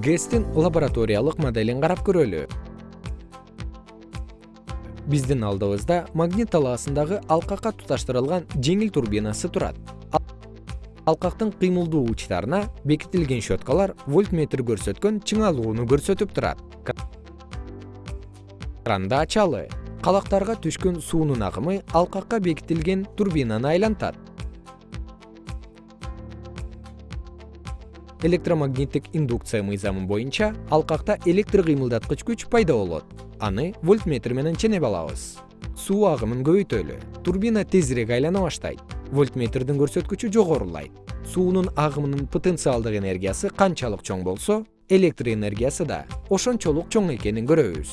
гэстин лабораториялык моделин карап көрөлү. Биздин алдыбызда магнит талаасындагы алкакка туташтырылган жеңил турбинасы турат. Алкактын кыймылдуу учтарына бекитилген щеткалар вольтметр көрсөткөн чыңалууну көрсөтүп турат. Кранды ачалы калактарга түшкөн суунун агымы алкакка бекитилген турбинаны айлантат электромагниттик индукция мыйзамы боюнча алкакта электр кыймылдаткыч күч пайда болот. Аны вольтметр менен ченеп алабыз. Суу агымын көбөйтөлү. Турбина тезирээк айлана баштайт. Вольтметрдин көрсөткүчү жогорулайт. Суунун агымынын потенциалдык энергиясы канчалык чоң болсо электр энергиясы да ошончолук чоң экенин көрөбүз